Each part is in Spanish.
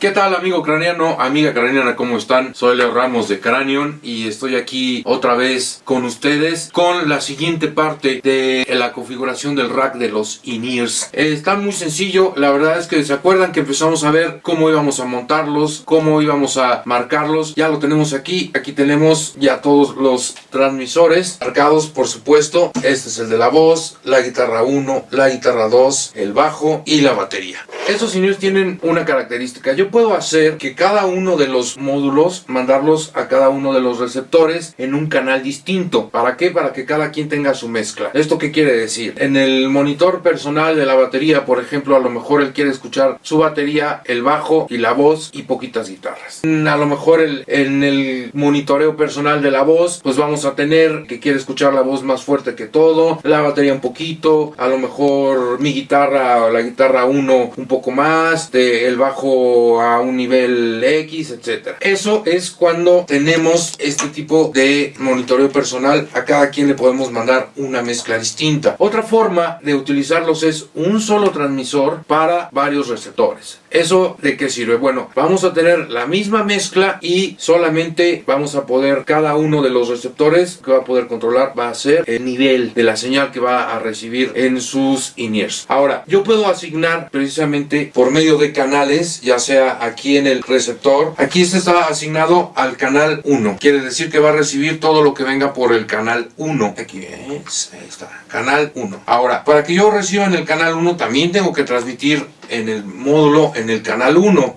¿Qué tal amigo craneano, amiga craneana, cómo están? Soy Leo Ramos de Cranion y estoy aquí otra vez con ustedes con la siguiente parte de la configuración del rack de los in-ears. Está muy sencillo, la verdad es que se acuerdan que empezamos a ver cómo íbamos a montarlos, cómo íbamos a marcarlos, ya lo tenemos aquí, aquí tenemos ya todos los transmisores marcados por supuesto, este es el de la voz, la guitarra 1, la guitarra 2, el bajo y la batería. Estos in tienen una característica, puedo hacer que cada uno de los módulos, mandarlos a cada uno de los receptores en un canal distinto. ¿Para qué? Para que cada quien tenga su mezcla. ¿Esto qué quiere decir? En el monitor personal de la batería, por ejemplo, a lo mejor él quiere escuchar su batería, el bajo y la voz y poquitas guitarras. A lo mejor el, en el monitoreo personal de la voz, pues vamos a tener que quiere escuchar la voz más fuerte que todo, la batería un poquito, a lo mejor mi guitarra o la guitarra 1 un poco más, el bajo a un nivel X, etcétera. Eso es cuando tenemos este tipo de monitoreo personal. A cada quien le podemos mandar una mezcla distinta. Otra forma de utilizarlos es un solo transmisor para varios receptores. ¿Eso de qué sirve? Bueno, vamos a tener la misma mezcla y solamente vamos a poder, cada uno de los receptores que va a poder controlar va a ser el nivel de la señal que va a recibir en sus in-ears. Ahora, yo puedo asignar precisamente por medio de canales, ya sea aquí en el receptor, aquí este está asignado al canal 1. Quiere decir que va a recibir todo lo que venga por el canal 1. Aquí es, ahí está, canal 1. Ahora, para que yo reciba en el canal 1 también tengo que transmitir en el módulo en el canal 1.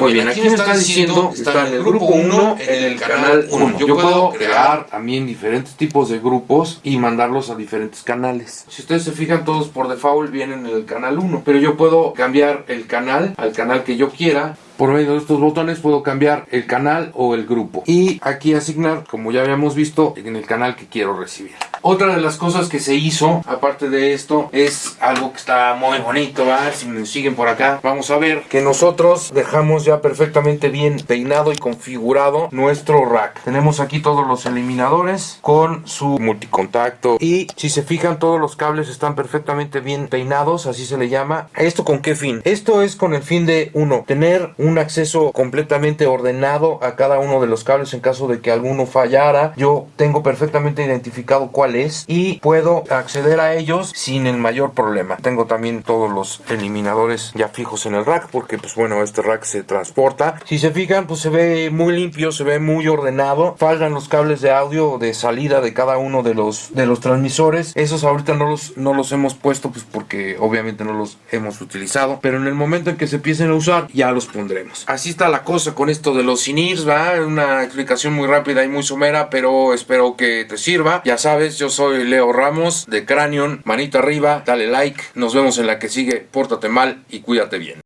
Muy, bien, aquí, me está, diciendo, está en el grupo 1, en el canal 1. Yo, puedo crear también diferentes tipos de grupos y mandarlos a diferentes canales. Si ustedes se fijan, todos por default vienen en el canal 1. Pero yo puedo cambiar el canal al canal que yo quiera por medio de estos botones puedo cambiar el canal o el grupo y aquí asignar como ya habíamos visto en el canal que quiero recibir otra de las cosas que se hizo, aparte de esto, es algo que está muy bonito, ¿va? Si me siguen por acá, vamos a ver que nosotros dejamos ya perfectamente bien peinado y configurado nuestro rack. Tenemos aquí todos los eliminadores con su multicontacto y si se fijan todos los cables están perfectamente bien peinados, así se le llama. ¿Esto con qué fin? Esto es con el fin de, uno, tener un acceso completamente ordenado a cada uno de los cables en caso de que alguno fallara. Yo tengo perfectamente identificado cuál y puedo acceder a ellos sin el mayor problema. Tengo también todos los eliminadores ya fijos en el rack porque pues bueno este rack se transporta. Si se fijan pues se ve muy limpio, se ve muy ordenado. Faltan los cables de audio de salida de cada uno de los, de los transmisores. Esos ahorita no los, no los hemos puesto pues porque obviamente no los hemos utilizado. Pero en el momento en que se empiecen a usar ya los Así está la cosa con esto de los INIRS, va. Una explicación muy rápida y muy somera pero espero que te sirva. Ya sabes, yo soy Leo Ramos de Cranion. Manita arriba, dale like. Nos vemos en la que sigue. Pórtate mal y cuídate bien.